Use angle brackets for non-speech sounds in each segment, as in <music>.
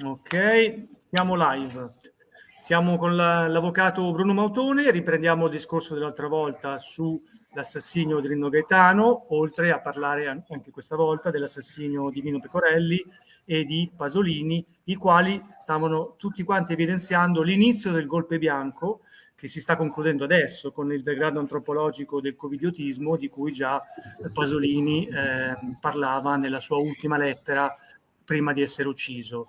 Ok, siamo live. Siamo con l'avvocato Bruno Mautone, riprendiamo il discorso dell'altra volta sull'assassinio di Rino Gaetano, oltre a parlare anche questa volta dell'assassinio di Vino Pecorelli e di Pasolini, i quali stavano tutti quanti evidenziando l'inizio del golpe bianco che si sta concludendo adesso con il degrado antropologico del covidiotismo di cui già Pasolini eh, parlava nella sua ultima lettera prima di essere ucciso.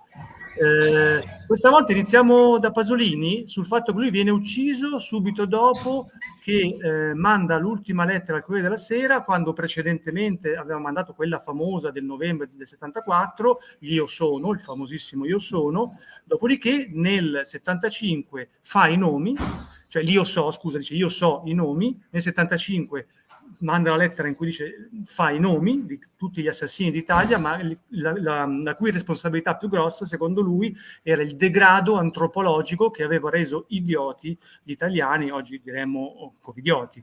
Eh, questa volta iniziamo da Pasolini sul fatto che lui viene ucciso subito dopo che eh, manda l'ultima lettera al Corriere della Sera quando precedentemente aveva mandato quella famosa del novembre del 74, Io sono, il famosissimo Io sono, dopodiché nel 75 fa i nomi, cioè l'Io so, scusa, dice Io so i nomi, nel 75 manda la lettera in cui dice fa i nomi di tutti gli assassini d'Italia, ma la, la, la, cui responsabilità più grossa, secondo lui, era il degrado antropologico che aveva reso idioti gli italiani, oggi diremmo covidioti.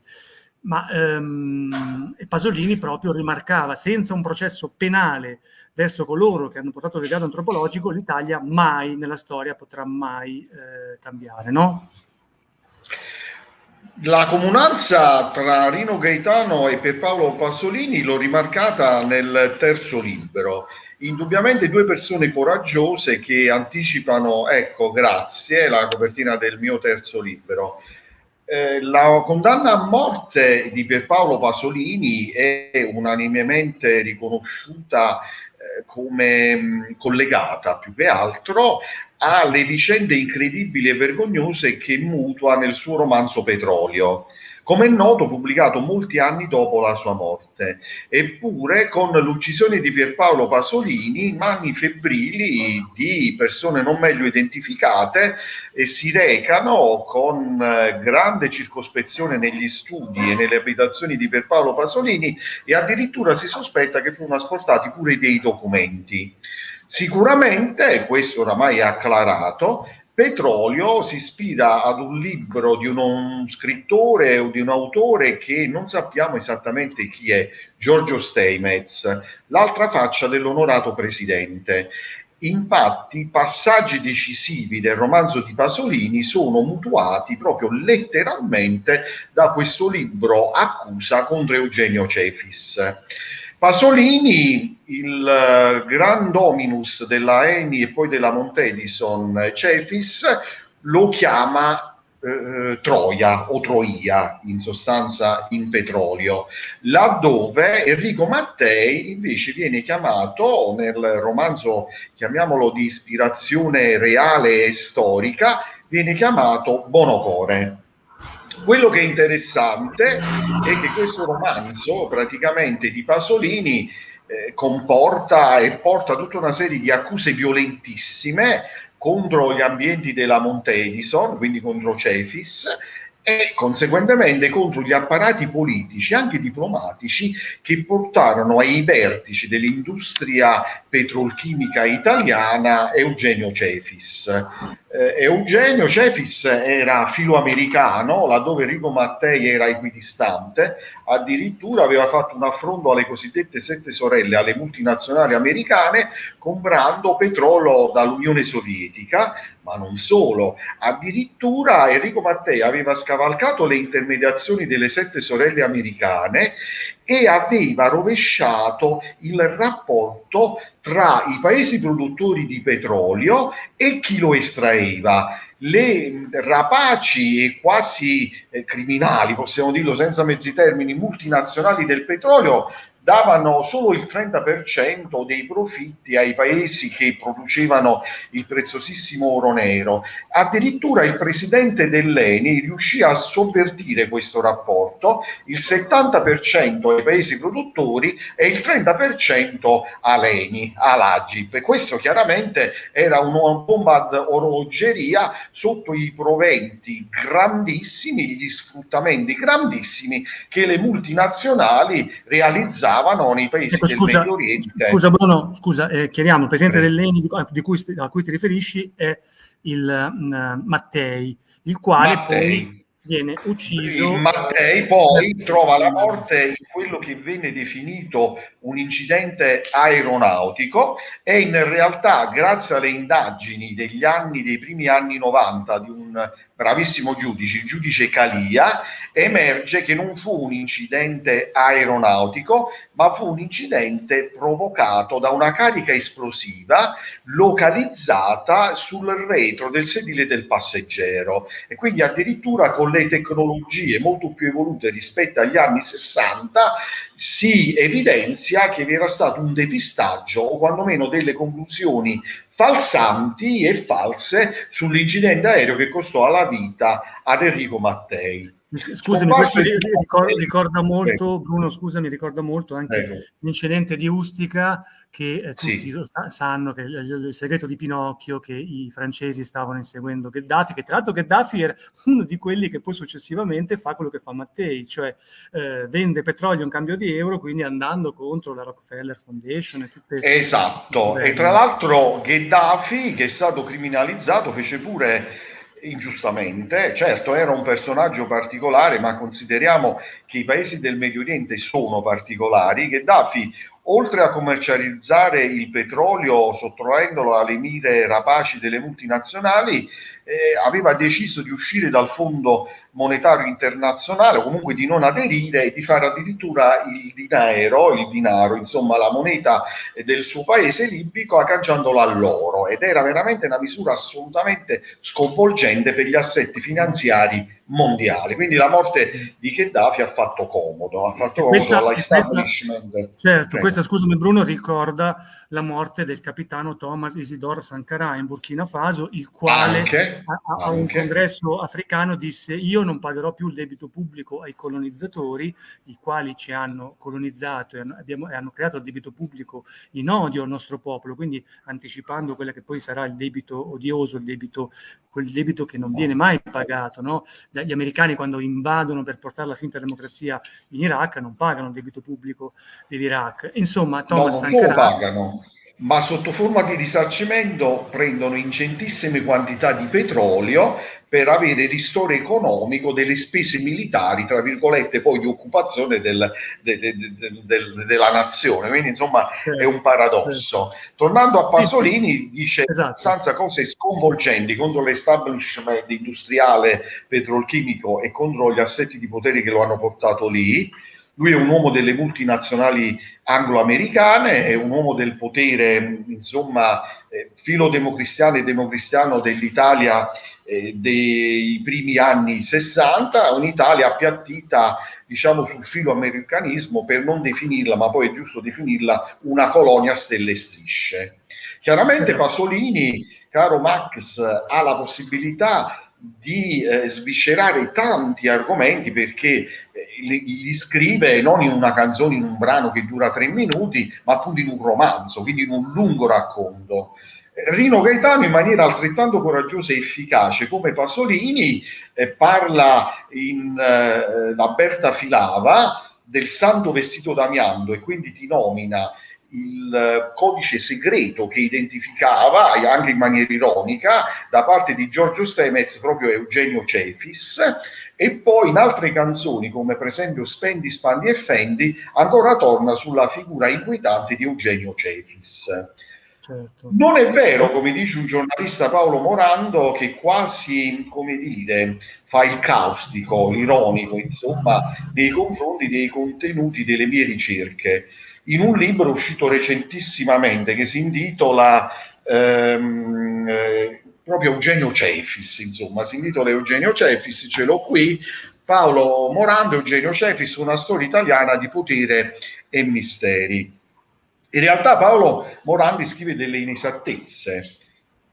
Ma ehm, Pasolini proprio rimarcava, senza un processo penale verso coloro che hanno portato il degrado antropologico, l'Italia mai nella storia potrà mai eh, cambiare, no? La comunanza tra Rino Gaetano e Pierpaolo Pasolini l'ho rimarcata nel terzo libro. Indubbiamente due persone coraggiose che anticipano, ecco, grazie, la copertina del mio terzo libro. Eh, la condanna a morte di Pierpaolo Pasolini è unanimemente riconosciuta eh, come mh, collegata più che altro ha le vicende incredibili e vergognose che mutua nel suo romanzo Petrolio, come è noto pubblicato molti anni dopo la sua morte. Eppure con l'uccisione di Pierpaolo Pasolini, mani febbrili di persone non meglio identificate e si recano con eh, grande circospezione negli studi e nelle abitazioni di Pierpaolo Pasolini e addirittura si sospetta che furono asportati pure dei documenti. Sicuramente, questo oramai è acclarato, Petrolio si ispira ad un libro di uno scrittore o di un autore che non sappiamo esattamente chi è, Giorgio Steinmetz, l'altra faccia dell'onorato presidente. Infatti, passaggi decisivi del romanzo di Pasolini sono mutuati proprio letteralmente da questo libro Accusa contro Eugenio Cefis. Pasolini, il uh, gran dominus della Eni e poi della Montedison Cefis, lo chiama eh, Troia o Troia, in sostanza in petrolio, laddove Enrico Mattei invece viene chiamato nel romanzo, chiamiamolo di ispirazione reale e storica, viene chiamato Bonocore. Quello che è interessante è che questo romanzo, praticamente di Pasolini, eh, comporta e porta tutta una serie di accuse violentissime contro gli ambienti della Monte Edison, quindi contro Cefis, e conseguentemente contro gli apparati politici, anche diplomatici, che portarono ai vertici dell'industria petrolchimica italiana Eugenio Cefis. Eh, Eugenio Cefis era filoamericano, laddove Enrico Mattei era equidistante, addirittura aveva fatto un affronto alle cosiddette sette sorelle, alle multinazionali americane, comprando petrolio dall'Unione Sovietica, ma non solo, addirittura Enrico Mattei aveva scavalcato le intermediazioni delle sette sorelle americane e aveva rovesciato il rapporto tra i paesi produttori di petrolio e chi lo estraeva. Le rapaci e quasi eh, criminali, possiamo dirlo senza mezzi termini, multinazionali del petrolio davano solo il 30% dei profitti ai paesi che producevano il preziosissimo oro nero. Addirittura il presidente dell'ENI riuscì a sovvertire questo rapporto, il 70% ai paesi produttori e il 30% all'ENI, all'Agip. Questo chiaramente era una bomba d'orologeria sotto i proventi grandissimi, gli sfruttamenti grandissimi che le multinazionali realizzavano usavano nei paesi ecco, scusa, del Medio Oriente. Scusa Bruno, scusa, eh, chiariamo, il presidente eh. dell'ENI di, di cui, a cui ti riferisci è il uh, Mattei, il quale Mattei. poi viene ucciso. Mattei poi trova la morte in quello che venne definito un incidente aeronautico e in realtà grazie alle indagini degli anni, dei primi anni 90 di un bravissimo giudice, il giudice Calia, emerge che non fu un incidente aeronautico, ma fu un incidente provocato da una carica esplosiva localizzata sul retro del sedile del passeggero e quindi addirittura con le tecnologie molto più evolute rispetto agli anni 60 si evidenzia che vi era stato un depistaggio o quantomeno delle conclusioni falsanti e false sull'incidente aereo che costò la vita ad Enrico Mattei. Scusami, questo <laughs> ricorda, ricorda molto, Bruno, scusami, ricorda molto anche l'incidente di Ustica che eh, tutti sì. sanno che il, il, segreto di Pinocchio che i francesi stavano inseguendo Gheddafi, che tra l'altro Gheddafi era <laughs> uno di quelli che poi successivamente fa quello che fa Mattei, cioè eh, vende petrolio in cambio di euro, quindi andando contro la Rockefeller Foundation e tutte Esatto, e tra l'altro Gheddafi che è stato criminalizzato fece pure ingiustamente, certo era un personaggio particolare, ma consideriamo che i paesi del Medio Oriente sono particolari, Gheddafi oltre a commercializzare il petrolio sottraendolo alle mire rapaci delle multinazionali, eh, aveva deciso di uscire dal Fondo Monetario Internazionale o comunque di non aderire e di fare addirittura il dinero, il dinaro, insomma la moneta del suo paese libico agganciandola all'oro ed era veramente una misura assolutamente sconvolgente per gli assetti finanziari mondiale. Quindi la morte di Gheddafi ha fatto comodo, ha fatto comodo all'establishment. Questa, certo, questa, scusami Bruno, ricorda la morte del capitano Thomas Isidore Sankara in Burkina Faso, il quale anche, a, a anche. un congresso africano disse io non pagherò più il debito pubblico ai colonizzatori, i quali ci hanno colonizzato e hanno, abbiamo, e hanno creato il debito pubblico in odio al nostro popolo, quindi anticipando quello che poi sarà il debito odioso, il debito, quel debito che non viene mai pagato, no? gli americani quando invadono per portare la finta democrazia in Iraq non pagano il debito pubblico dell'Iraq. Insomma, Thomas no, Sankara... pagano, ma sotto forma di risarcimento prendono ingentissime quantità di petrolio per avere ristoro economico delle spese militari, tra virgolette, poi di occupazione del, de, de, de, della nazione. Quindi, insomma, è un paradosso. Tornando a Pasolini, sì, sì. dice esatto. abbastanza cose sconvolgenti contro l'establishment industriale petrolchimico e contro gli assetti di potere che lo hanno portato lì. Lui è un uomo delle multinazionali anglo-americane, è un uomo del potere, insomma, eh, filo democristiano e democristiano dell'Italia eh, dei primi anni 60, un'Italia appiattita diciamo sul filo americanismo per non definirla, ma poi è giusto definirla una colonia stelle e strisce. Chiaramente esatto. Pasolini, caro Max, ha la possibilità di eh, sviscerare tanti argomenti perché eh, li, li, scrive non in una canzone, in un brano che dura tre minuti, ma appunto in un romanzo, quindi in un lungo racconto. Rino Gaetano in maniera altrettanto coraggiosa e efficace come Pasolini eh, parla in eh, Berta Filava del santo vestito d'amianto e quindi ti nomina il codice segreto che identificava, anche in maniera ironica, da parte di Giorgio Stemez proprio Eugenio Cefis, e poi in altre canzoni, come per esempio Spendi, Spandi e Fendi, ancora torna sulla figura inquietante di Eugenio Cefis. Certo. Non è vero, come dice un giornalista Paolo Morando, che quasi, come dire, fa il caustico, ironico, insomma, nei confronti dei contenuti delle mie ricerche. In un libro uscito recentissimamente che si intitola ehm, eh, proprio Eugenio Cefis, insomma, si intitola Eugenio Cefis, ce l'ho qui, Paolo Morando, Eugenio Cefis, una storia italiana di potere e misteri. In realtà Paolo Morandi scrive delle inesattezze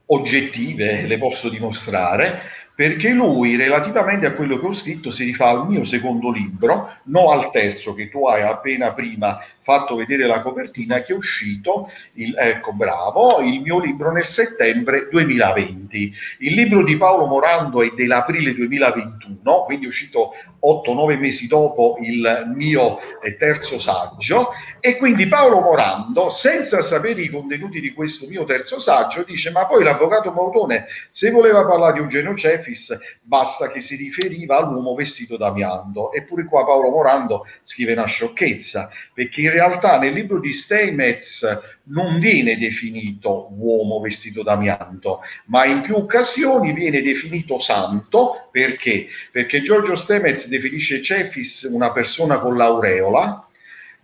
oggettive, le posso dimostrare, perché lui, relativamente a quello che ho scritto, si rifà al mio secondo libro, non al terzo che tu hai appena prima fatto vedere la copertina, che è uscito, il, ecco bravo, il mio libro nel settembre 2020. Il libro di Paolo Morando è dell'aprile 2021, quindi è uscito 8-9 mesi dopo il mio eh, terzo saggio, e quindi Paolo Morando, senza sapere i contenuti di questo mio terzo saggio, dice ma poi l'avvocato Mautone, se voleva parlare di Eugenio Ceffi, Cefis, basta che si riferiva all'uomo vestito d'amianto. Eppure qua Paolo Morando scrive una sciocchezza, perché in realtà nel libro di Steinmetz non viene definito uomo vestito d'amianto, ma in più occasioni viene definito santo, perché? Perché Giorgio Steinmetz definisce Cefis una persona con l'aureola,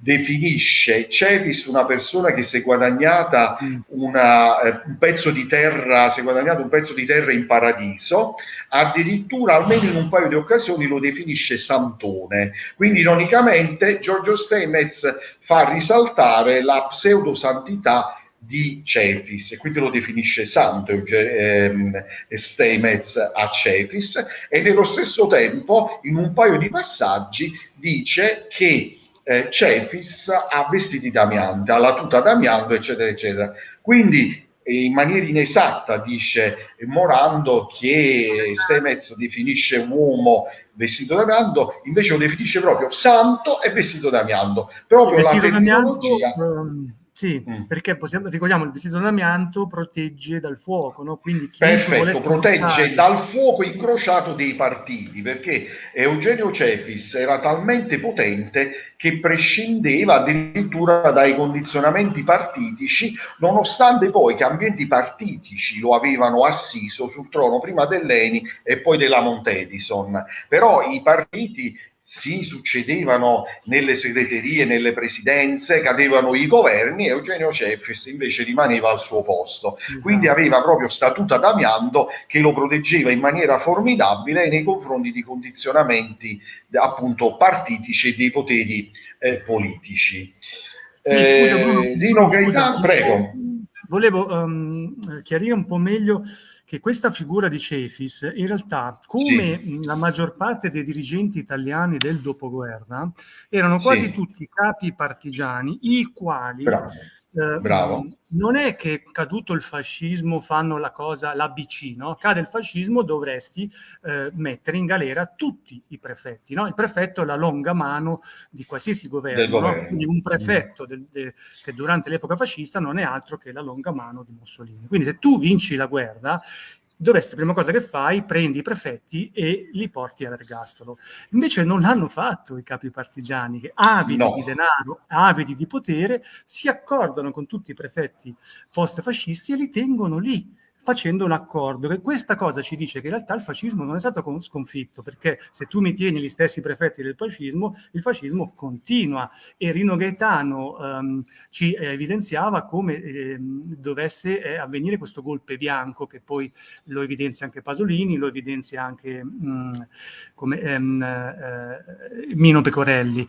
definisce Cetis una persona che si è guadagnata mm. una, eh, un pezzo di terra, si è guadagnato un pezzo di terra in paradiso, addirittura almeno in un paio di occasioni lo definisce santone. Quindi ironicamente Giorgio Steinmetz fa risaltare la pseudosantità di Cefis, e quindi lo definisce santo ehm, Steinmetz a Cefis, e nello stesso tempo in un paio di passaggi dice che eh, Cefis ha vestiti d'amianto, ha la tuta d'amianto, eccetera, eccetera. Quindi in maniera inesatta dice Morando che Stemez definisce uomo vestito d'amianto, invece lo definisce proprio santo e vestito d'amianto. Proprio vestito la terminologia... Um sì, mm. perché possiamo, ricordiamo il vestito d'amianto protegge dal fuoco, no? Quindi Perfetto, protegge dal fuoco incrociato dei partiti, perché Eugenio Cefis era talmente potente che prescindeva addirittura dai condizionamenti partitici, nonostante poi che ambienti partitici lo avevano assiso sul trono prima dell'Eni e poi della Montedison. Però i partiti si succedevano nelle segreterie, nelle presidenze, cadevano i governi e Eugenio Cefes invece rimaneva al suo posto. Esatto. Quindi aveva proprio statuta d'amianto che lo proteggeva in maniera formidabile nei confronti di condizionamenti appunto partitici e dei poteri eh, politici. Eh, scusa, Bruno, Dino Gaetano, prego. Volevo um, chiarire un po' meglio che questa figura di Cefis, in realtà, come sì. la maggior parte dei dirigenti italiani del dopoguerra, erano quasi sì. tutti capi partigiani, i quali Bravo. Eh, Bravo. Non è che caduto il fascismo fanno la cosa, l'ABC, no? Cade il fascismo, dovresti eh, mettere in galera tutti i prefetti, no? Il prefetto è la longa mano di qualsiasi governo, no? Quindi un prefetto del, de, che durante l'epoca fascista non è altro che la longa mano di Mussolini. Quindi se tu vinci la guerra, dovresti, prima cosa che fai, prendi i prefetti e li porti all'ergastolo. Invece non l'hanno fatto i capi partigiani, che avidi no. di denaro, avidi di potere, si accordano con tutti i prefetti post-fascisti e li tengono lì facendo un accordo. Che questa cosa ci dice che in realtà il fascismo non è stato sconfitto, perché se tu mi tieni gli stessi prefetti del fascismo, il fascismo continua. E Rino Gaetano um, ci eh, evidenziava come eh, dovesse eh, avvenire questo golpe bianco, che poi lo evidenzia anche Pasolini, lo evidenzia anche mh, mm, come, ehm, eh, Mino Pecorelli.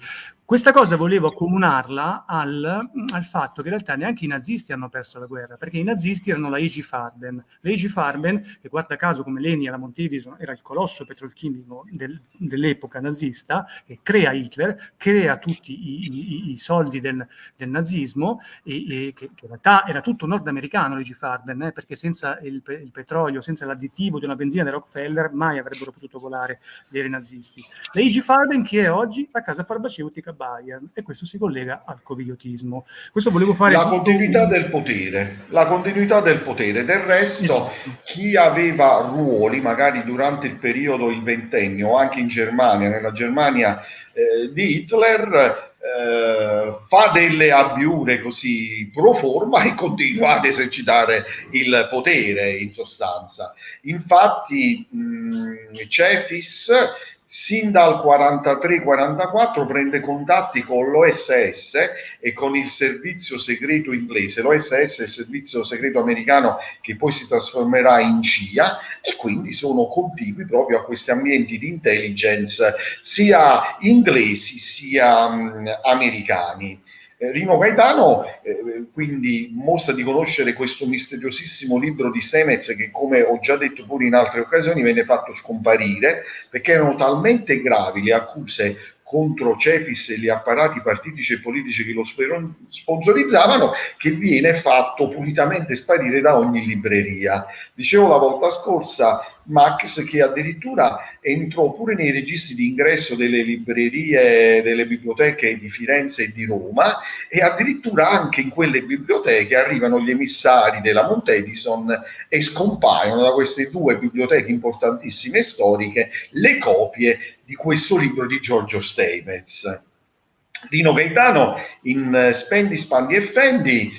Questa cosa volevo accomunarla al, al, fatto che in realtà neanche i nazisti hanno perso la guerra, perché i nazisti erano la IG Farben. La IG Farben, che guarda caso come Leni alla Montedison era il colosso petrolchimico del, dell'epoca nazista, che crea Hitler, crea tutti i, i, i soldi del, del nazismo, e, e che, che, in realtà era tutto nordamericano la IG Farben, eh, perché senza il, il, petrolio, senza l'additivo di una benzina di Rockefeller, mai avrebbero potuto volare gli aerei nazisti. La IG Farben che è oggi la casa farmaceutica Bayern e questo si collega al covidiotismo. Questo volevo fare... La continuità un... del potere, la continuità del potere. Del resto, esatto. chi aveva ruoli, magari durante il periodo, il ventennio, anche in Germania, nella Germania eh, di Hitler, eh, fa delle abbiure così pro forma e continua ad esercitare il potere in sostanza. Infatti mh, Cefis sin dal 43-44 prende contatti con l'OSS e con il servizio segreto inglese. L'OSS è il servizio segreto americano che poi si trasformerà in CIA e quindi sono contigui proprio a questi ambienti di intelligence sia inglesi sia mh, americani. Eh, Rino Gaetano eh, quindi mostra di conoscere questo misteriosissimo libro di Stemez che come ho già detto pure in altre occasioni venne fatto scomparire perché erano talmente gravi le accuse contro Cepis e gli apparati partitici e politici che lo sponsorizzavano, che viene fatto pulitamente sparire da ogni libreria. Dicevo la volta scorsa, Max che addirittura entrò pure nei registri di ingresso delle librerie, delle biblioteche di Firenze e di Roma e addirittura anche in quelle biblioteche arrivano gli emissari della Mount Edison e scompaiono da queste due biblioteche importantissime storiche le copie di questo libro di Giorgio Steinmetz. Dino Gaetano in Spendi, Spandi e Fendi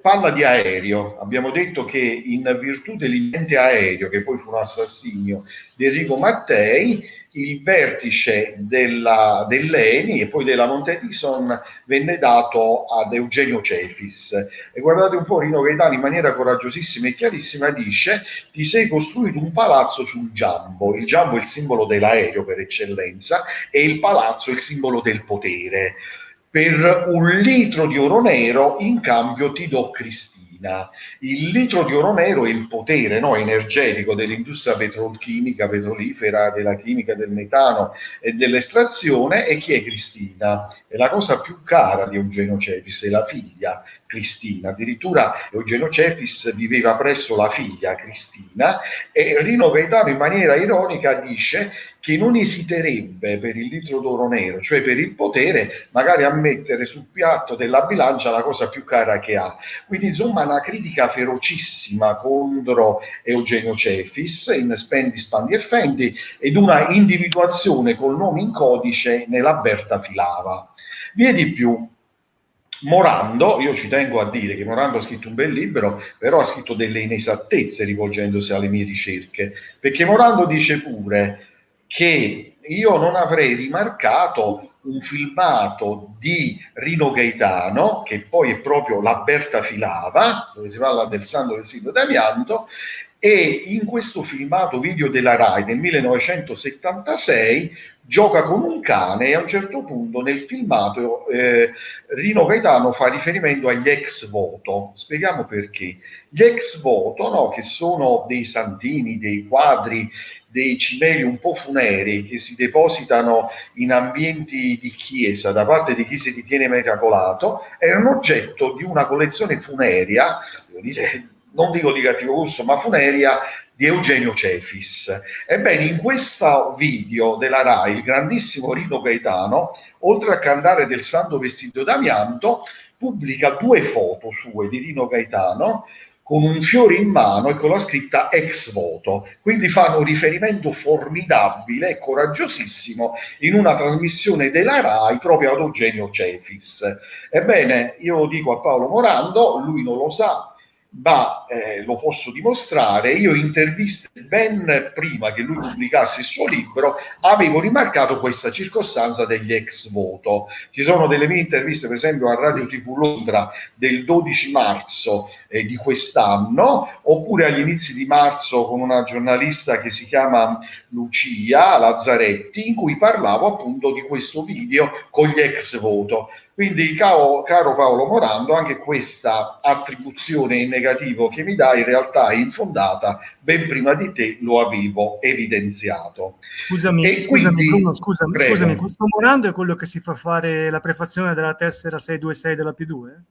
parla di aereo, abbiamo detto che in virtù dell'intente aereo, che poi fu un assassinio di Enrico Mattei, il vertice della, dell'ENI e poi della Montedison venne dato ad Eugenio Cefis. E guardate un po', Rino Gaetano in maniera coraggiosissima e chiarissima dice ti sei costruito un palazzo sul Giambo, il Giambo è il simbolo dell'aereo per eccellenza e il palazzo è il simbolo del potere per un litro di oro nero in cambio ti do Cristina. Il litro di oro nero è il potere no, energetico dell'industria petrolchimica, petrolifera, della chimica del metano e dell'estrazione e chi è Cristina? È la cosa più cara di Eugenio Cepis, è la figlia Cristina. Addirittura Eugenio Cepis viveva presso la figlia Cristina e Rino Gaetano in maniera ironica dice che non esiterebbe per il litro d'oro nero, cioè per il potere, magari a mettere sul piatto della bilancia la cosa più cara che ha. Quindi insomma una critica ferocissima contro Eugenio Cefis in Spendi, Spandi e Fendi ed una individuazione col nome in codice nella Berta Filava. Vi è di più, Morando, io ci tengo a dire che Morando ha scritto un bel libro, però ha scritto delle inesattezze rivolgendosi alle mie ricerche, perché Morando dice pure che io non avrei rimarcato un filmato di Rino Gaetano, che poi è proprio La Berta Filava, dove si parla del santo del sito d'amianto, e in questo filmato video della RAI del 1976 gioca con un cane e a un certo punto nel filmato eh, Rino Gaetano fa riferimento agli ex voto. Spieghiamo perché. Gli ex voto, no, che sono dei santini, dei quadri dei cimeli un po' funeri che si depositano in ambienti di chiesa da parte di chi si ritiene miracolato, erano oggetto di una collezione funeria, non dico di cattivo gusto, ma funeria di Eugenio Cefis. Ebbene, in questo video della RAI, il grandissimo Rino Gaetano, oltre a cantare del santo vestito d'amianto, pubblica due foto sue di Rino Gaetano con un fiore in mano e con la scritta ex voto. Quindi fanno un riferimento formidabile e coraggiosissimo in una trasmissione della RAI proprio ad Eugenio Cefis. Ebbene, io dico a Paolo Morando, lui non lo sa, ma eh, lo posso dimostrare, io interviste ben prima che lui pubblicasse il suo libro, avevo rimarcato questa circostanza degli ex voto. Ci sono delle mie interviste, per esempio a Radio TV Londra del 12 marzo eh, di quest'anno, oppure agli inizi di marzo con una giornalista che si chiama Lucia Lazzaretti, in cui parlavo appunto di questo video con gli ex voto. Quindi, caro, caro, Paolo Morando, anche questa attribuzione in negativo che mi dai in realtà è infondata, ben prima di te lo avevo evidenziato. Scusami, scusami, quindi, Bruno, scusami, scusami, questo Morando è quello che si fa fare la prefazione della tessera 626 della P2?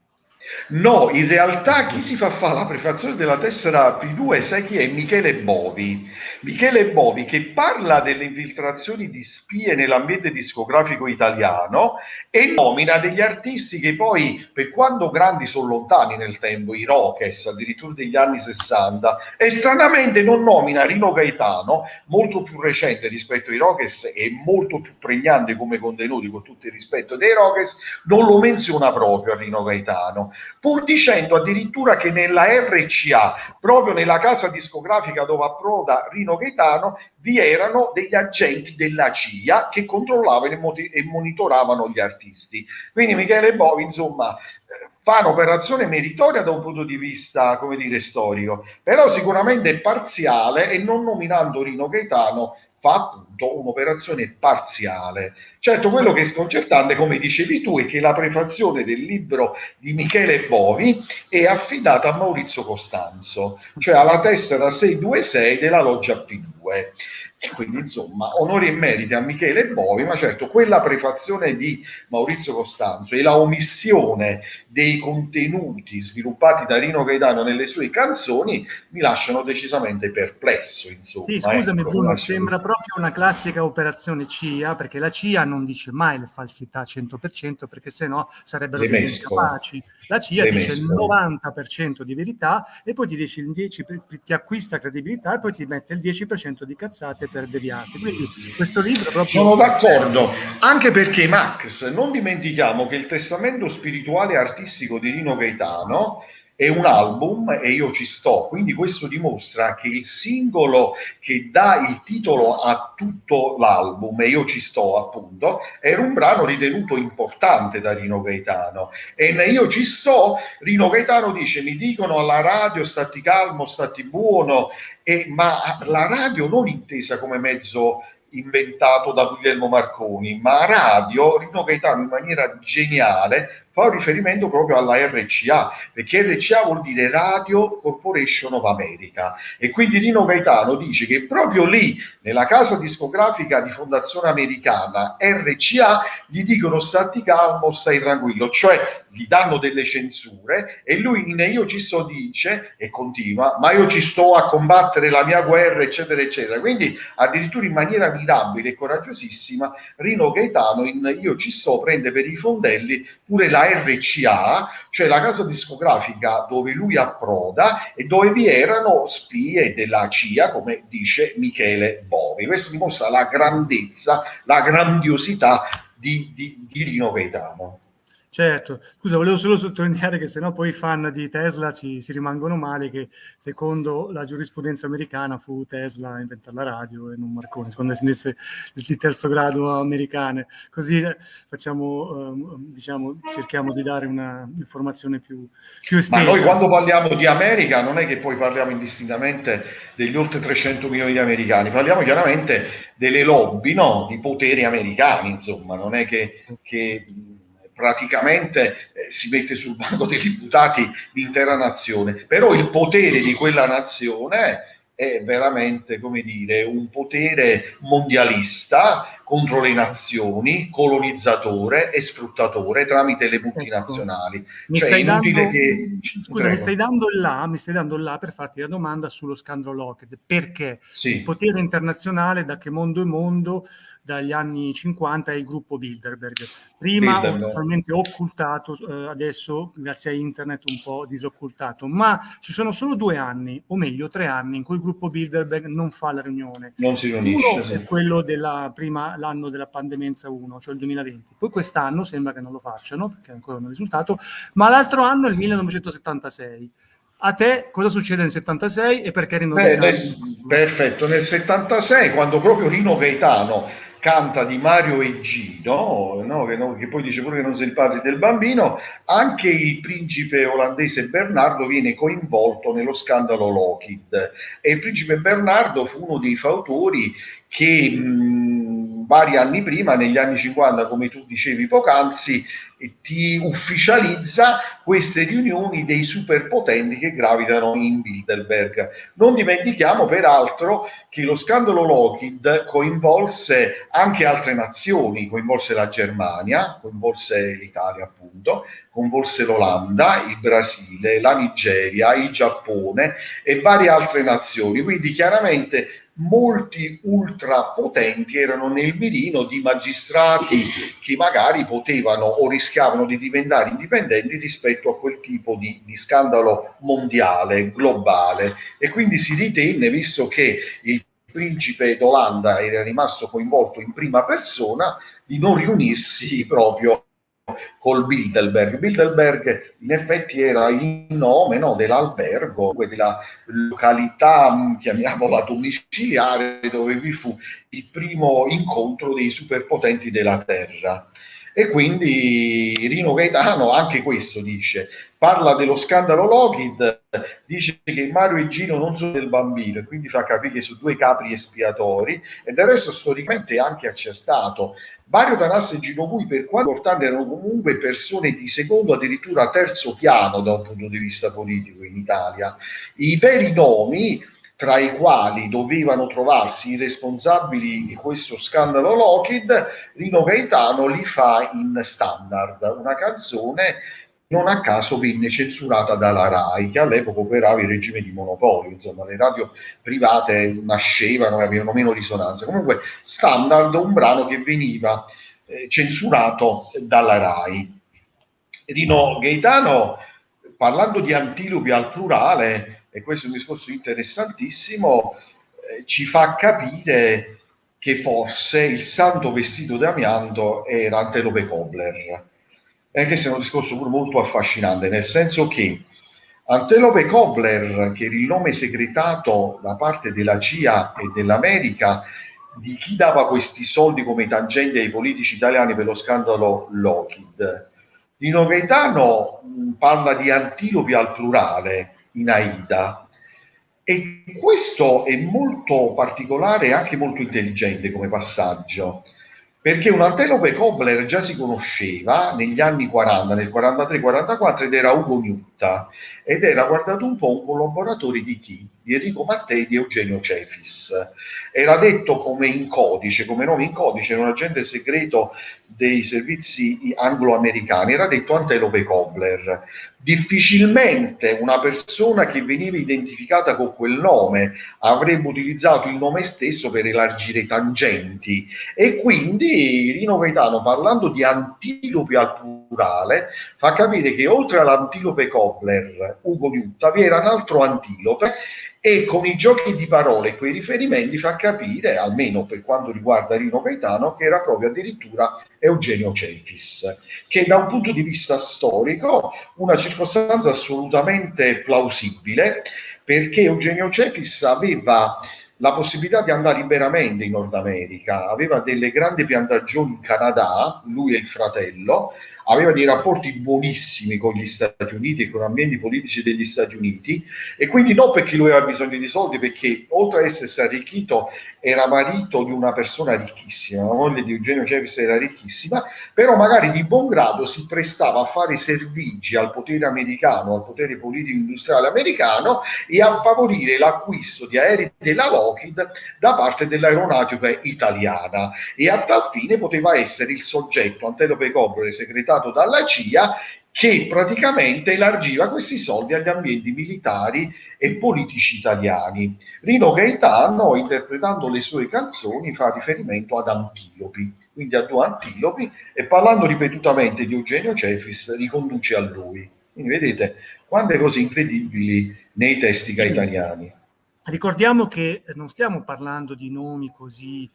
No, in realtà chi si fa fare la prefazione della tessera P2 sai chi è? Michele Bovi. Michele Bovi che parla delle infiltrazioni di spie nell'ambiente discografico italiano e nomina degli artisti che poi, per quanto grandi sono lontani nel tempo, i Rockets, addirittura degli anni 60, e stranamente non nomina Rino Gaetano, molto più recente rispetto ai Rockets e molto più pregnante come contenuti, con tutto il rispetto dei Rockets, non lo menziona proprio a Rino Gaetano pur dicendo addirittura che nella RCA, proprio nella casa discografica dove approda Rino Gaetano, vi erano degli agenti della CIA che controllavano e monitoravano gli artisti. Quindi Michele Bovi, insomma, fa un'operazione meritoria da un punto di vista, come dire, storico, però sicuramente parziale e non nominando Rino Gaetano appunto un'operazione parziale. Certo, quello che è sconcertante, come dicevi tu, è che la prefazione del libro di Michele Bovi è affidata a Maurizio Costanzo, cioè alla tessera 626 della loggia P2 E quindi, insomma, onori e meriti a Michele Bovi, ma certo quella prefazione di Maurizio Costanzo e la omissione dei contenuti sviluppati da Rino Gaetano nelle sue canzoni mi lasciano decisamente perplesso. Insomma, sì, scusami ecco, Bruno, sembra proprio una classica operazione CIA, perché la CIA non dice mai le falsità 100%, perché se no sarebbero incapaci. La CIA le dice mescolo. il 90% di verità e poi ti dice il 10%, ti acquista credibilità e poi ti mette il 10% di cazzate per deviarti. Quindi questo libro proprio... Sono d'accordo, anche perché Max, non dimentichiamo che il testamento spirituale artistico di Rino Gaetano è un album e io ci sto, quindi questo dimostra che il singolo che dà il titolo a tutto l'album, e io ci sto appunto, era un brano ritenuto importante da Rino Gaetano. E io ci sto, Rino Gaetano dice, mi dicono alla radio stati calmo, stati buono, e, ma la radio non intesa come mezzo inventato da Guglielmo Marconi, ma radio, Rino Gaetano in maniera geniale fa riferimento proprio alla RCA, perché RCA vuol dire Radio Corporation of America e quindi Rino Gaetano dice che proprio lì, nella casa discografica di fondazione americana RCA, gli dicono stati calmo, stai tranquillo, cioè gli danno delle censure e lui in Io ci sto dice e continua, ma io ci sto a combattere la mia guerra, eccetera, eccetera. Quindi addirittura in maniera mirabile e coraggiosissima Rino Gaetano in Io ci sto prende per i fondelli pure la RCA, cioè la casa discografica dove lui approda e dove vi erano spie della CIA, come dice Michele Bovi. Questo dimostra la grandezza, la grandiosità di, di, di Rino Gaetano. Certo, scusa, volevo solo sottolineare che sennò poi i fan di Tesla ci, si rimangono male che secondo la giurisprudenza americana fu Tesla a inventare la radio e non Marconi, secondo le sentenze di terzo grado americane. Così eh, facciamo, eh, diciamo, cerchiamo di dare un'informazione più, più estesa. Ma noi quando parliamo di America non è che poi parliamo indistintamente degli oltre 300 milioni di americani, parliamo chiaramente delle lobby, no? di poteri americani, insomma, non è che... che praticamente eh, si mette sul banco degli imputati l'intera nazione, però il potere di quella nazione è veramente, come dire, un potere mondialista contro le nazioni, colonizzatore e sfruttatore tramite le multinazionali. Ecco. Mi, cioè, stai dando, che... scusa, mi stai dando là, mi stai dando là per farti la domanda sullo scandalo Lockheed, perché sì. il potere internazionale da che mondo è mondo dagli anni 50 è il gruppo Bilderberg. Prima totalmente occultato, eh, adesso grazie a internet un po' disoccultato, ma ci sono solo due anni, o meglio tre anni, in cui il gruppo Bilderberg non fa la riunione. Non si riunisce. Uno sì. è quello della prima, l'anno della pandemenza 1, cioè il 2020. Poi quest'anno sembra che non lo facciano, perché ancora non è risultato, ma l'altro anno è il 1976. A te cosa succede nel 76 e perché Rino Beh, Gaetano? Nel, perfetto, nel 76 quando proprio Rino Gaetano canta di Mario e Gino, no? Che, no? che, poi dice pure che non sei il padre del bambino, anche il principe olandese Bernardo viene coinvolto nello scandalo Lockheed e il principe Bernardo fu uno dei fautori che mh, vari anni prima, negli anni 50, come tu dicevi poc'anzi, ti ufficializza queste riunioni dei superpotenti che gravitano in Bilderberg. Non dimentichiamo peraltro che lo scandalo Lockheed coinvolse anche altre nazioni, coinvolse la Germania, coinvolse l'Italia appunto, coinvolse l'Olanda, il Brasile, la Nigeria, il Giappone e varie altre nazioni. Quindi chiaramente molti ultrapotenti erano nel mirino di magistrati che magari potevano o rischiavano di diventare indipendenti rispetto a quel tipo di, di scandalo mondiale, globale. E quindi si ritenne, visto che il principe d'Olanda era rimasto coinvolto in prima persona, di non riunirsi proprio col Bilderberg. Bilderberg in effetti era il nome no, dell'albergo, della località, chiamiamola domiciliare, dove vi fu il primo incontro dei superpotenti della Terra. E quindi Rino Gaetano anche questo dice, parla dello scandalo Lockheed, dice che Mario e Gino non sono del bambino e quindi fa capire che sono due capri espiatori e del resto storicamente è anche accertato. Mario Tanasse e Gino Pui per quanto importanti erano comunque persone di secondo addirittura terzo piano da un punto di vista politico in Italia. I veri nomi tra i quali dovevano trovarsi i responsabili di questo scandalo Lockheed, Rino Gaetano li fa in standard, una canzone non a caso venne censurata dalla RAI, che all'epoca operava in regime di monopolio, insomma le radio private nascevano e avevano meno risonanza. Comunque standard, un brano che veniva eh, censurato dalla RAI. Rino Gaetano, parlando di antilopi al plurale, e questo è un discorso interessantissimo, eh, ci fa capire che forse il santo vestito d'amianto era Antelope Kobler e questo è un discorso pure molto affascinante, nel senso che Antelope Kobler, che era il nome segretato da parte della CIA e dell'America, di chi dava questi soldi come tangenti ai politici italiani per lo scandalo Lockheed. Dino Gaetano parla di antilopi al plurale in Aida e questo è molto particolare e anche molto intelligente come passaggio perché un antelope Kobler già si conosceva negli anni 40, nel 43-44 ed era Ugo Nutta ed era guardato un po' un collaboratore di chi? Di Enrico Mattei di Eugenio Cefis. Era detto come in codice, come nome in codice, era un agente segreto dei servizi anglo-americani, era detto Antelope Kobler. Difficilmente una persona che veniva identificata con quel nome avrebbe utilizzato il nome stesso per elargire i tangenti. E quindi Rino Gaetano parlando di antilopi al plurale fa capire che oltre all'antilope Kobler Ugo Liutta vi era un altro antilope e con i giochi di parole e quei riferimenti fa capire, almeno per quanto riguarda Rino Gaetano, che era proprio addirittura Eugenio Cefis, che da un punto di vista storico una circostanza assolutamente plausibile, perché Eugenio Cefis aveva la possibilità di andare liberamente in Nord America, aveva delle grandi piantagioni in Canada, lui e il fratello, aveva dei rapporti buonissimi con gli Stati Uniti e con ambienti politici degli Stati Uniti e quindi non perché lui aveva bisogno di soldi, perché oltre ad essersi arricchito era marito di una persona ricchissima, la moglie di Eugenio Cevis era ricchissima, però magari di buon grado si prestava a fare servigi al potere americano, al potere politico industriale americano e a favorire l'acquisto di aerei della Lockheed da parte dell'aeronautica italiana. E a tal fine poteva essere il soggetto Antelope Cobre, segretato dalla CIA, che praticamente elargiva questi soldi agli ambienti militari e politici italiani. Rino Gaetano, interpretando le sue canzoni, fa riferimento ad antilopi, quindi a due antilopi, e parlando ripetutamente di Eugenio Cefis, riconduce a lui. Quindi vedete quante cose incredibili nei testi sì. gaetaniani. Ricordiamo che non stiamo parlando di nomi così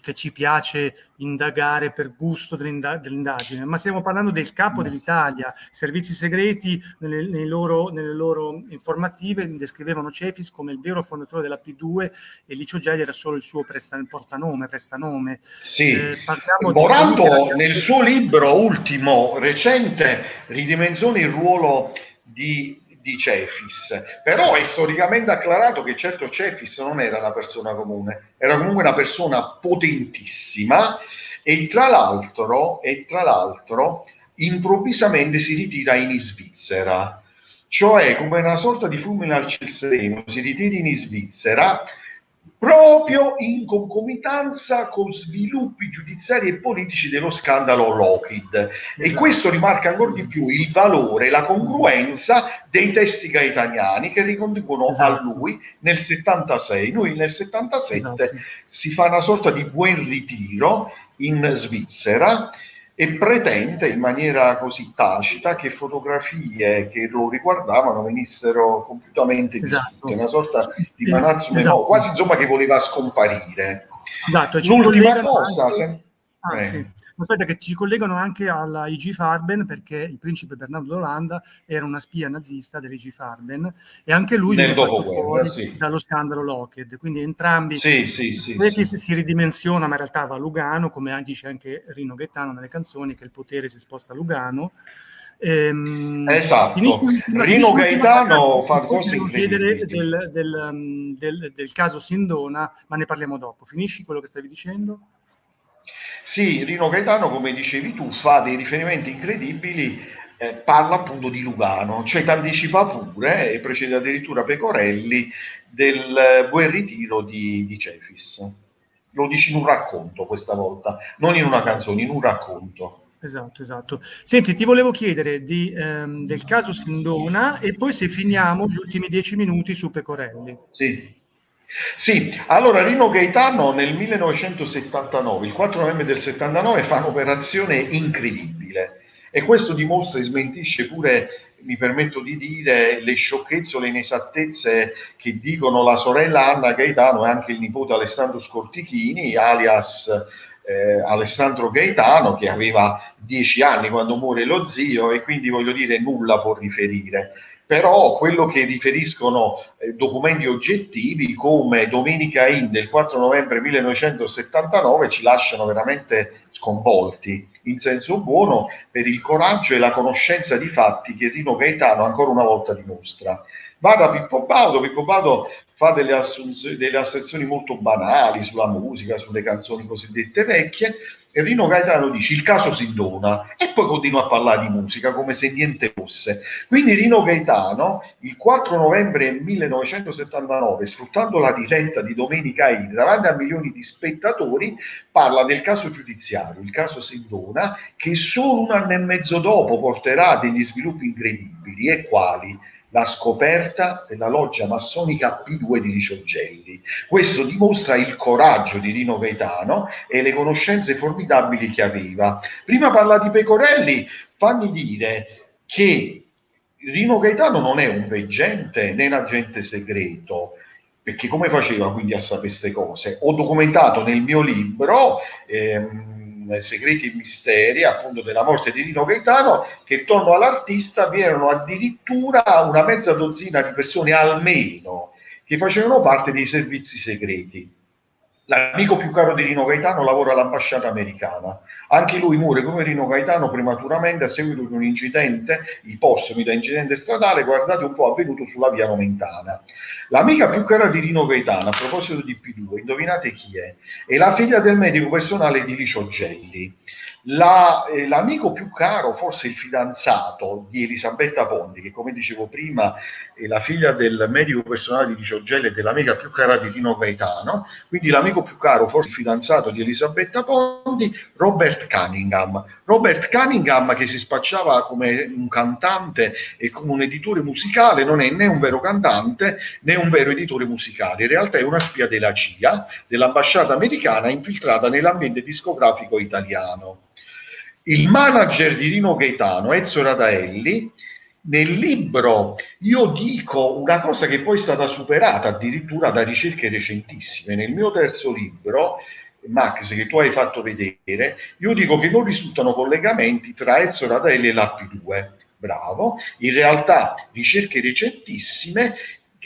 che ci piace indagare per gusto dell'indagine, ma stiamo parlando del capo dell'Italia. I servizi segreti nelle, loro, nelle, loro, informative descrivevano Cefis come il vero fondatore della P2 e Licio Gelli era solo il suo presta, portanome, prestanome. Sì. Eh, Morato nel suo libro ultimo, recente, ridimensiona il ruolo di di Cefis, però è storicamente acclarato che certo Cefis non era una persona comune, era comunque una persona potentissima e tra l'altro, e tra l'altro improvvisamente si ritira in Svizzera, cioè come una sorta di fulmine al ciel si ritira in Svizzera proprio in concomitanza con sviluppi giudiziari e politici dello scandalo Lockheed. Esatto. E questo rimarca ancora di più il valore, la congruenza dei testi gaetaniani che riconducono esatto. a lui nel 76. Lui nel 77 esatto. si fa una sorta di buon ritiro in Svizzera e pretende in maniera così tacita che fotografie che lo riguardavano venissero compiutamente esatto. una sorta di manazzo esatto. quasi insomma che voleva scomparire. Esatto, L'ultima cosa... Anche... Ah, eh. sì. Aspetta, che ci collegano anche alla IG Farben perché il principe Bernardo d'Olanda era una spia nazista dell'IG Farben e anche lui viene fatto fuori sì. dallo scandalo Lockheed. Quindi entrambi sì, sì, sì, sì. si ridimensiona, ma in realtà va a Lugano, come dice anche Rino Gaetano nelle canzoni, che il potere si sposta a Lugano. Ehm, esatto, Rino Gaetano fa cose chiedere del, del, del, del caso Sindona, ma ne parliamo dopo. Finisci quello che stavi dicendo? Sì, Rino Gaetano, come dicevi tu, fa dei riferimenti incredibili eh, parla appunto di Lugano, cioè ti anticipa pure, e precede addirittura Pecorelli, del buon ritiro di, di Cefis. Lo dici in un racconto questa volta, non in una canzone, in un racconto. Esatto, esatto. Senti, ti volevo chiedere di, ehm, del caso Sindona e poi se finiamo gli ultimi dieci minuti su Pecorelli. Sì. Sì, allora Rino Gaetano nel 1979, il 4 novembre del 79, fa un'operazione incredibile e questo dimostra e smentisce pure, mi permetto di dire, le sciocchezze o le inesattezze che dicono la sorella Anna Gaetano e anche il nipote Alessandro Scortichini, alias eh, Alessandro Gaetano, che aveva dieci anni quando muore lo zio e quindi voglio dire nulla può riferire però quello che riferiscono eh, documenti oggettivi come Domenica In del 4 novembre 1979 ci lasciano veramente sconvolti, in senso buono, per il coraggio e la conoscenza di fatti che Rino Gaetano ancora una volta dimostra. Va da Pippo Baudo, Pippo Baudo fa delle, delle asserzioni molto banali sulla musica, sulle canzoni cosiddette vecchie, Rino Gaetano dice il caso si dona e poi continua a parlare di musica come se niente fosse. Quindi Rino Gaetano il 4 novembre 1979, sfruttando la diretta di Domenica In davanti a milioni di spettatori, parla del caso giudiziario, il caso Sindona, che solo un anno e mezzo dopo porterà degli sviluppi incredibili e quali? La scoperta della loggia massonica P2 di Riciogelli. Questo dimostra il coraggio di Rino Gaetano e le conoscenze formidabili che aveva. Prima parla di Pecorelli, fammi dire che Rino Gaetano non è un veggente né un agente segreto, perché come faceva quindi a sapere queste cose? Ho documentato nel mio libro... Ehm, Segreti e Misteri, appunto della morte di Rino Gaetano, che intorno all'artista vi erano addirittura una mezza dozzina di persone almeno che facevano parte dei servizi segreti. L'amico più caro di Rino Gaetano lavora all'ambasciata americana. Anche lui muore come Rino Gaetano prematuramente a seguito di un incidente, ipostomi da incidente stradale, guardate un po' avvenuto sulla via Nomentana. L'amica più cara di Rino Gaetano, a proposito di P2, indovinate chi è? È la figlia del medico personale di Licio Gelli. La, eh, l'amico più caro, forse il fidanzato di Elisabetta Pondi, che come dicevo prima è la figlia del medico personale di Giorgelli e dell'amica più cara di Dino Gaetano, quindi l'amico più caro, forse il fidanzato di Elisabetta Pondi, Robert Cunningham. Robert Cunningham che si spacciava come un cantante e come un editore musicale, non è né un vero cantante né un vero editore musicale, in realtà è una spia della CIA, dell'ambasciata americana infiltrata nell'ambiente discografico italiano. Il manager di Rino Gaetano, Ezio Radaelli, nel libro io dico una cosa che poi è stata superata addirittura da ricerche recentissime. Nel mio terzo libro, Max, che tu hai fatto vedere, io dico che non risultano collegamenti tra Ezio Radaelli e l'AP2. Bravo, in realtà ricerche recentissime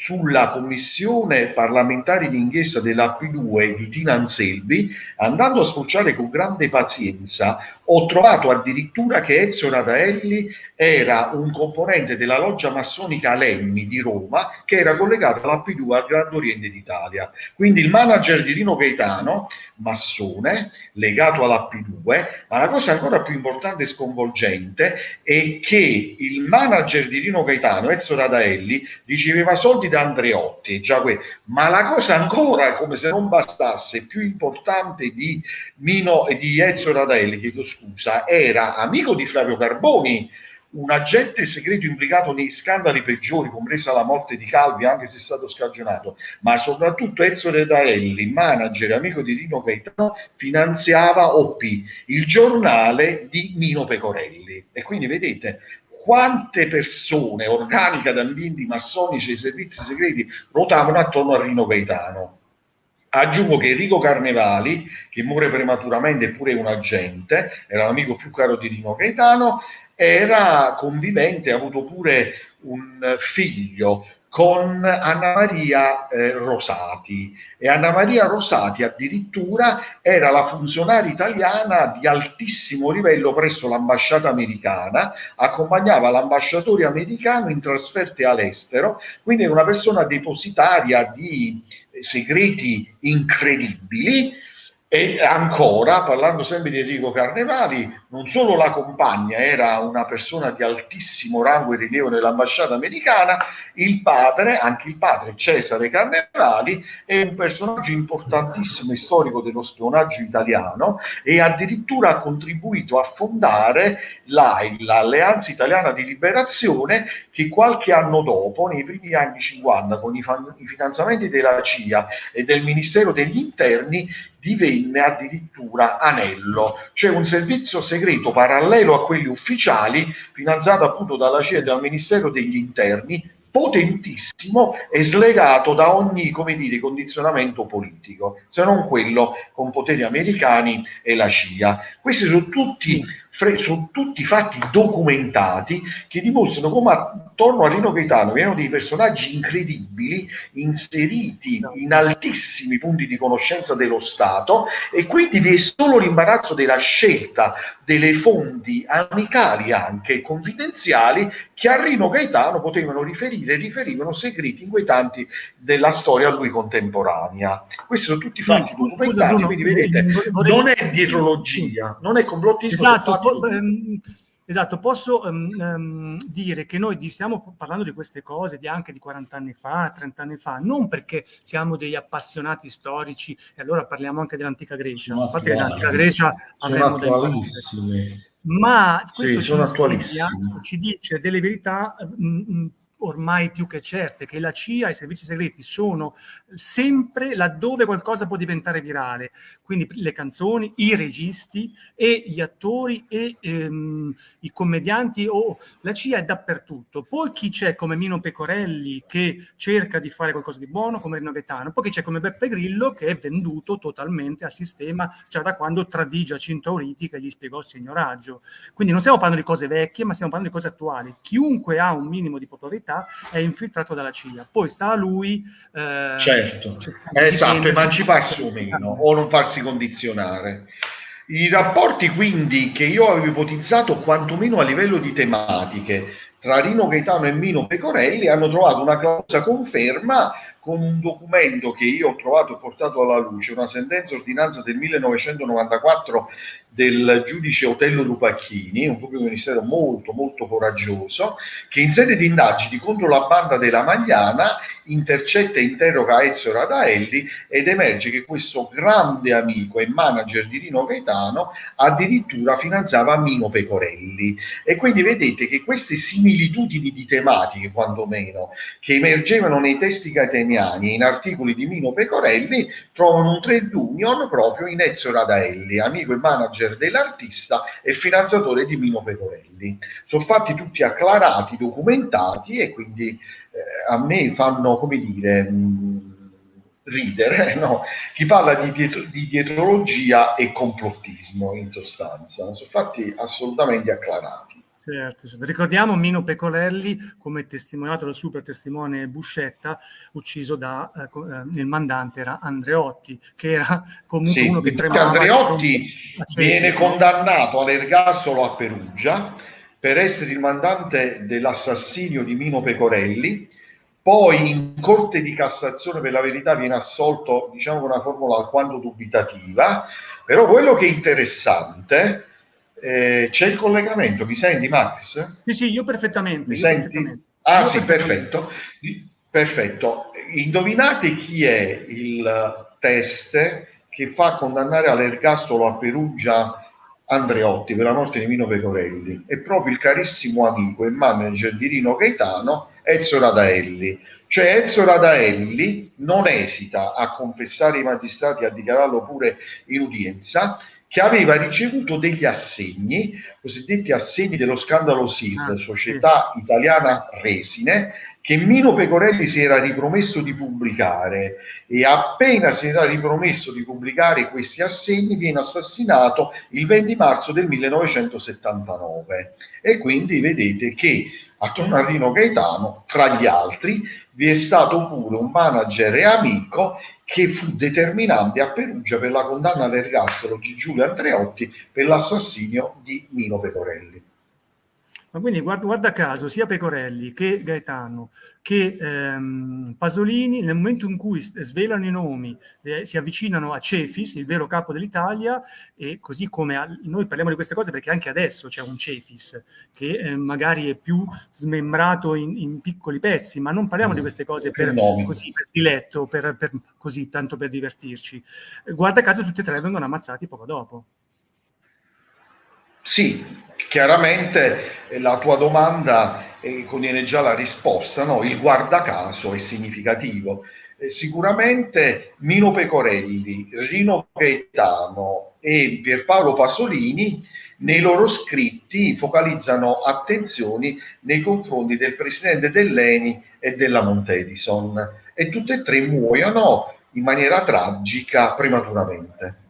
sulla commissione parlamentare d'inchiesta della P2 di Tina Anselmi, andando a spulciare con grande pazienza, ho trovato addirittura che Ezio Radaelli era un componente della loggia massonica Lemmi di Roma che era collegata alla P2 al Grande Oriente d'Italia. Quindi il manager di Rino Gaetano, massone, legato alla P2, ma la cosa ancora più importante e sconvolgente è che il manager di Rino Gaetano, Ezio Radaelli, riceveva soldi da Andreotti, già que- ma la cosa ancora, come se non bastasse, più importante di, Mino, di Ezio Radaelli, chiedo scusa, era amico di Flavio Carboni, un agente segreto implicato nei scandali peggiori, compresa la morte di Calvi, anche se è stato scagionato, ma soprattutto Ezio Redaelli, manager e amico di Rino Gaetano, finanziava OP, il giornale di Nino Pecorelli. E quindi vedete quante persone organiche ad ambienti massonici e servizi segreti ruotavano attorno a Rino Gaetano. Aggiungo che Enrico Carnevali, che muore prematuramente è un agente, era l'amico più caro di Rino Gaetano, era convivente, ha avuto pure un figlio con Anna Maria eh, Rosati. E Anna Maria Rosati addirittura era la funzionaria italiana di altissimo livello presso l'ambasciata americana, accompagnava l'ambasciatore americano in trasferte all'estero, quindi era una persona depositaria di segreti incredibili E ancora, parlando sempre di Enrico Carnevali, non solo la compagna era una persona di altissimo rango e rilievo nell'ambasciata americana, il padre, anche il padre Cesare Carnevali, è un personaggio importantissimo e storico dello spionaggio italiano e addirittura ha contribuito a fondare l'Alleanza Italiana di Liberazione che qualche anno dopo, nei primi anni 50, con i, i finanziamenti della CIA e del Ministero degli Interni, divenne addirittura anello, cioè un servizio segreto parallelo a quelli ufficiali, finanziato appunto dalla CIA e dal Ministero degli Interni, potentissimo e slegato da ogni dire, condizionamento politico, se non quello con poteri americani e la CIA. Questi sono tutti sono tutti fatti documentati che dimostrano come attorno a Rino Gaetano vi erano dei personaggi incredibili inseriti in altissimi punti di conoscenza dello Stato e quindi vi è solo l'imbarazzo della scelta delle fonti amicali anche confidenziali che a Rino Gaetano potevano riferire e riferivano segreti inquietanti della storia a lui contemporanea. Questi sono tutti fatti no, documentati, Bruno, quindi vedete, vorrei... non è dietrologia, non è complottismo. Esatto, po- ehm, esatto, posso um, dire che noi stiamo parlando di queste cose di anche di 40 anni fa, 30 anni fa, non perché siamo degli appassionati storici e allora parliamo anche dell'antica Grecia, a parte che l'antica Grecia avremo delle ma questo sì, ci, spiega, ci, dice delle verità mh, ormai più che certe, che la CIA e i servizi segreti sono sempre laddove qualcosa può diventare virale, quindi le canzoni, i registi e gli attori e ehm, i commedianti o la CIA è dappertutto. Poi chi c'è come Mino Pecorelli che cerca di fare qualcosa di buono come Rino Gaetano, poi chi c'è come Beppe Grillo che è venduto totalmente al sistema già da quando tradì Giacinto Auriti che gli spiegò il signoraggio. Quindi non stiamo parlando di cose vecchie, ma stiamo parlando di cose attuali. Chiunque ha un minimo di popolarità realtà è infiltrato dalla CIA. Poi sta a lui... Eh, certo, esatto, emanciparsi <laughs> o meno, o non farsi condizionare. I rapporti quindi che io avevo ipotizzato quantomeno a livello di tematiche tra Rino Gaetano e Mino Pecorelli hanno trovato una clausola conferma con un documento che io ho trovato e portato alla luce, una sentenza ordinanza del 1994 del giudice Otello Lupacchini, un pubblico ministero molto molto coraggioso, che in sede di indagini contro la banda della Magliana intercetta e interroga Ezio Radaelli ed emerge che questo grande amico e manager di Rino Gaetano addirittura finanziava Mino Pecorelli. E quindi vedete che queste similitudini di tematiche, quantomeno, che emergevano nei testi gaetaniani e in articoli di Mino Pecorelli, trovano un trade union proprio in Ezio Radaelli, amico e manager dell'artista e finanziatore di Mino Pecorelli. Sono fatti tutti acclarati, documentati e quindi eh, a me fanno, come dire, mh, mm, ridere, <laughs> no? chi parla di, dietro, di, dietrologia e complottismo in sostanza, sono fatti assolutamente acclarati. Certo, certo. Ricordiamo Mino Pecorelli come testimoniato dal super testimone Buscetta, ucciso da, eh, eh il mandante era Andreotti, che era comunque sì, uno che tremava. Andreotti viene condannato all'ergastolo a Perugia, per essere il mandante dell'assassinio di Mino Pecorelli, poi in Corte di Cassazione per la verità viene assolto, diciamo con una formula alquanto dubitativa, però quello che è interessante, eh, c'è il collegamento, mi senti Max? Sì, sì, io perfettamente. Mi io senti? Perfettamente. Ah io sì, perfetto. Perfetto. Indovinate chi è il test che fa condannare all'ergastolo a Perugia Andreotti per la morte di Mino Pecorelli è proprio il carissimo amico e manager di Rino Gaetano Ezio Radaelli. Cioè Ezio Radaelli non esita a confessare i magistrati, a dichiararlo pure in udienza, che aveva ricevuto degli assegni, cosiddetti assegni dello scandalo SID, ah, Società sì. Italiana Resine, che Mino Pecorelli si era ripromesso di pubblicare e appena si era ripromesso di pubblicare questi assegni viene assassinato il 20 marzo del 1979 e quindi vedete che attorno a Rino Gaetano, tra gli altri, vi è stato pure un manager e amico che fu determinante a Perugia per la condanna all'ergastolo di Giulio Andreotti per l'assassinio di Mino Pecorelli. Ma quindi guarda, guarda, caso sia Pecorelli che Gaetano che ehm, Pasolini nel momento in cui svelano i nomi eh, si avvicinano a Cefis, il vero capo dell'Italia e così come a, noi parliamo di queste cose perché anche adesso c'è un Cefis che eh, magari è più smembrato in, in, piccoli pezzi, ma non parliamo di queste cose per, così, per diletto, per, per, così, tanto per divertirci. Guarda caso tutti e tre vengono ammazzati poco dopo. Sì, chiaramente la tua domanda eh, contiene già la risposta, no? il guardacaso è significativo. Eh, sicuramente Mino Pecorelli, Rino Gaetano e Pierpaolo Pasolini nei loro scritti focalizzano attenzioni nei confronti del presidente dell'Eni e della Montedison e tutte e tre muoiono in maniera tragica prematuramente.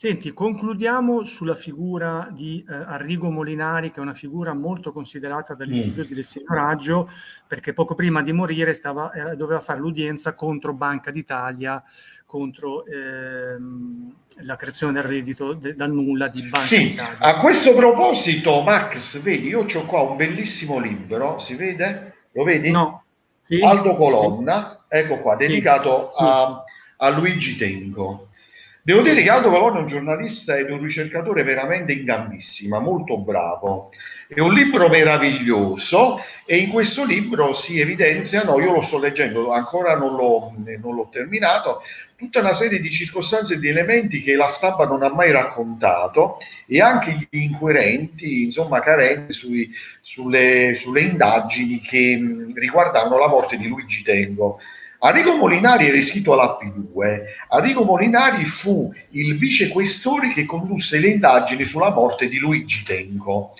Senti, concludiamo sulla figura di eh, Arrigo Molinari, che è una figura molto considerata dagli mm. studiosi del signoraggio, perché poco prima di morire stava, eh, doveva fare l'udienza contro Banca d'Italia, contro ehm, la creazione del reddito de, dal nulla di Banca sì, d'Italia. A questo proposito, Max, vedi, io ho qua un bellissimo libro, si vede? Lo vedi? No. Sì, Aldo Colonna, sì. ecco qua, dedicato a, a Luigi Tenco Devo dire che Aldo Valone è un giornalista ed un ricercatore veramente in gambissima, molto bravo. È un libro meraviglioso e in questo libro si evidenziano, io lo sto leggendo, ancora non l'ho, non l'ho terminato, tutta una serie di circostanze e di elementi che la stampa non ha mai raccontato e anche gli inquirenti, insomma, carenti sui, sulle, sulle indagini che riguardavano la morte di Luigi Tengo Arrigo Molinari era iscritto alla P2. Arrigo Molinari fu il vicequestore che condusse le indagini sulla morte di Luigi Tenco.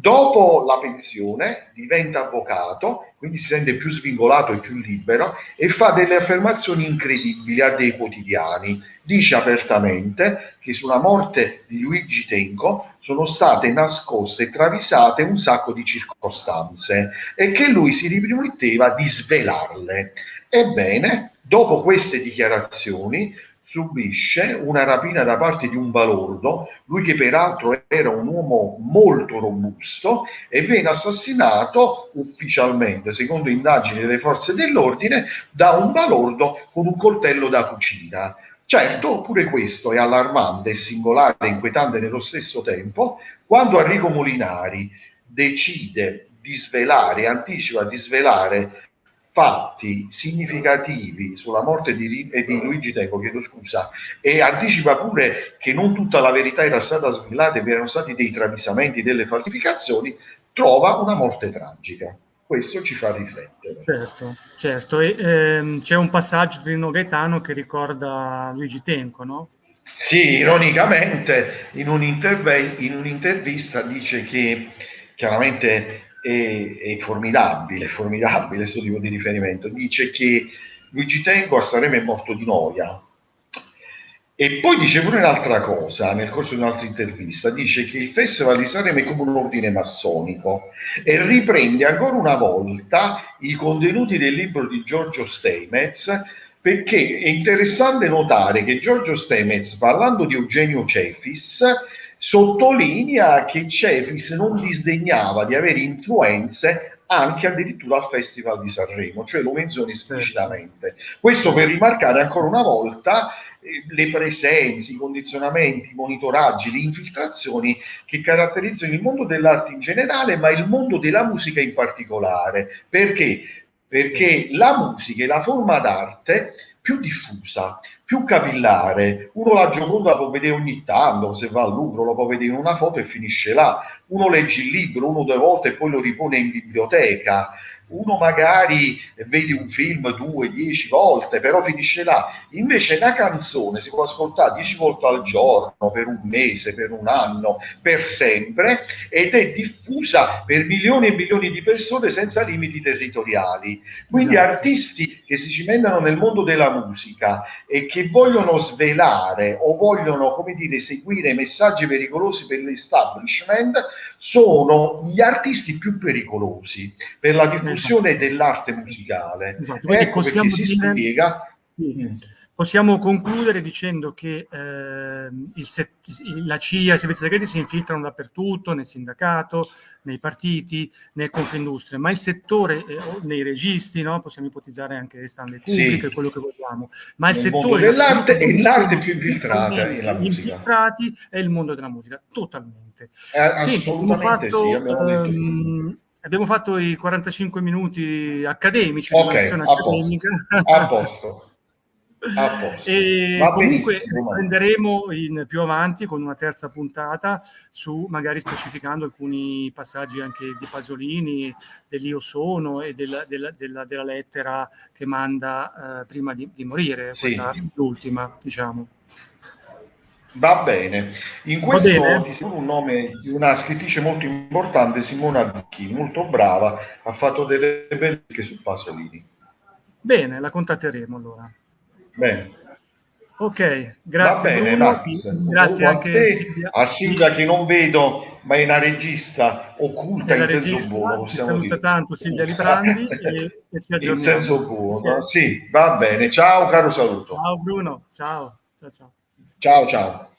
Dopo la pensione diventa avvocato, quindi si sente più svincolato e più libero e fa delle affermazioni incredibili a dei quotidiani. Dice apertamente che sulla morte di Luigi Tenco sono state nascoste e travisate un sacco di circostanze e che lui si riprometteva di svelarle. Ebbene, dopo queste dichiarazioni, subisce una rapina da parte di un balordo, lui che peraltro era un uomo molto robusto, e viene assassinato ufficialmente, secondo indagini delle forze dell'ordine, da un balordo con un coltello da cucina. Certo, pure questo è allarmante, singolare e inquietante nello stesso tempo, quando Enrico Molinari decide di svelare, anticipa di svelare fatti significativi sulla morte di, eh, di Luigi Tenco, chiedo scusa, e anticipa pure che non tutta la verità era stata svelata e vi erano stati dei travisamenti, delle falsificazioni, trova una morte tragica. Questo ci fa riflettere. Certo, certo. Ehm, c'è un passaggio di Rino Gaetano che ricorda Luigi Tenco, no? Sì, ironicamente in, un in un'intervista dice che chiaramente è, è formidabile, formidabile questo tipo di riferimento. Dice che Luigi Tenco è morto di noia. E poi dice pure un'altra cosa, nel corso di un'altra intervista, dice che il Festival di Sanremo è come un ordine massonico e riprende ancora una volta i contenuti del libro di Giorgio Stemez perché è interessante notare che Giorgio Stemez, parlando di Eugenio Cefis, sottolinea che Cefis non disdegnava di avere influenze anche addirittura al Festival di Sanremo, cioè lo menziona esplicitamente. Questo per rimarcare ancora una volta eh, le presenze, i condizionamenti, i monitoraggi, le infiltrazioni che caratterizzano il mondo dell'arte in generale, ma il mondo della musica in particolare. Perché? Perché la musica è la forma d'arte più diffusa, più capillare. Uno la Gioconda la può vedere ogni tanto, se va al Louvre lo può vedere in una foto e finisce là. Uno legge il libro uno due volte e poi lo ripone in biblioteca uno magari vede un film due, dieci volte, però finisce là. Invece una canzone si può ascoltare dieci volte al giorno, per un mese, per un anno, per sempre, ed è diffusa per milioni e milioni di persone senza limiti territoriali. Quindi esatto. artisti che si cimentano nel mondo della musica e che vogliono svelare o vogliono, come dire, seguire messaggi pericolosi per l'establishment, sono gli artisti più pericolosi per la diffusione esatto. dell'arte musicale. Esatto. Ecco possiamo dire... si spiega Sì. Possiamo concludere dicendo che eh, set- la CIA e i servizi segreti si infiltrano dappertutto, nel sindacato, nei partiti, nel Confindustria, ma il settore, eh, nei registi, no? possiamo ipotizzare anche Stanley Kubrick, sì. quello che vogliamo, ma il, il settore dell'arte è l'arte più infiltrata è la musica. infiltrati è il mondo della musica, totalmente. Eh, Senti, abbiamo fatto, sì, abbiamo, ehm, abbiamo fatto i 45 minuti accademici, okay, a accademica. Posto. A posto. <laughs> E Va comunque prenderemo in, più avanti con una terza puntata su magari specificando alcuni passaggi anche di Pasolini, dell'Io sono e della, della, della, della lettera che manda eh, prima di, di morire, sì. l'ultima, diciamo. Va bene. In questo bene. un nome di una scrittrice molto importante, Simona Dicchi, molto brava, ha fatto delle belle su Pasolini. Bene, la contatteremo allora. Bene. Ok, grazie. Bene, grazie anche a, te, Silvia. a Silvia che non vedo, ma è una regista occulta è in regista, senso buono. Ti saluta dire. tanto Silvia Librandi <laughs> e, e ci aggiorniamo. In senso buono, eh. sì, va bene. Ciao, caro saluto. Ciao Bruno, ciao. Ciao, ciao. Ciao, ciao.